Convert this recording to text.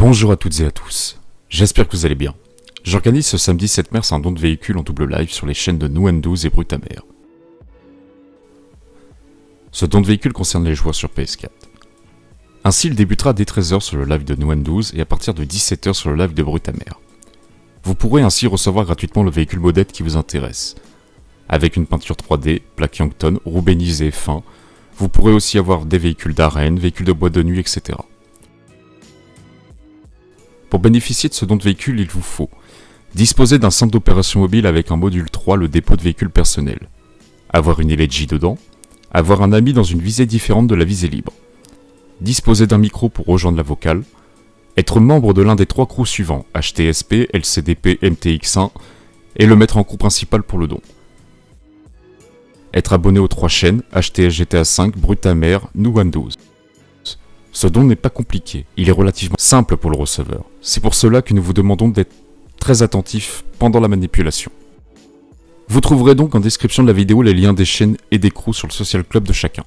Bonjour à toutes et à tous, j'espère que vous allez bien. J'organise ce samedi 7 mars un don de véhicule en double live sur les chaînes de Nouendouz et Brutamer. Ce don de véhicule concerne les joueurs sur PS4. Ainsi, il débutera dès 13h sur le live de Nouendouz et à partir de 17h sur le live de Brutamer. Vous pourrez ainsi recevoir gratuitement le véhicule modèle qui vous intéresse. Avec une peinture 3D, plaque Youngton, roue fin, vous pourrez aussi avoir des véhicules d'arène, véhicules de boîte de nuit, etc. Pour bénéficier de ce don de véhicule, il vous faut disposer d'un centre d'opération mobile avec un module 3, le dépôt de véhicule personnel, avoir une LG dedans, avoir un ami dans une visée différente de la visée libre, disposer d'un micro pour rejoindre la vocale, être membre de l'un des trois crews suivants, HTSP, LCDP, MTX1, et le mettre en crew principal pour le don. Être abonné aux trois chaînes, HTS GTA 5, Brutamer, New Windows. Ce don n'est pas compliqué, il est relativement simple pour le receveur. C'est pour cela que nous vous demandons d'être très attentif pendant la manipulation. Vous trouverez donc en description de la vidéo les liens des chaînes et des crews sur le social club de chacun.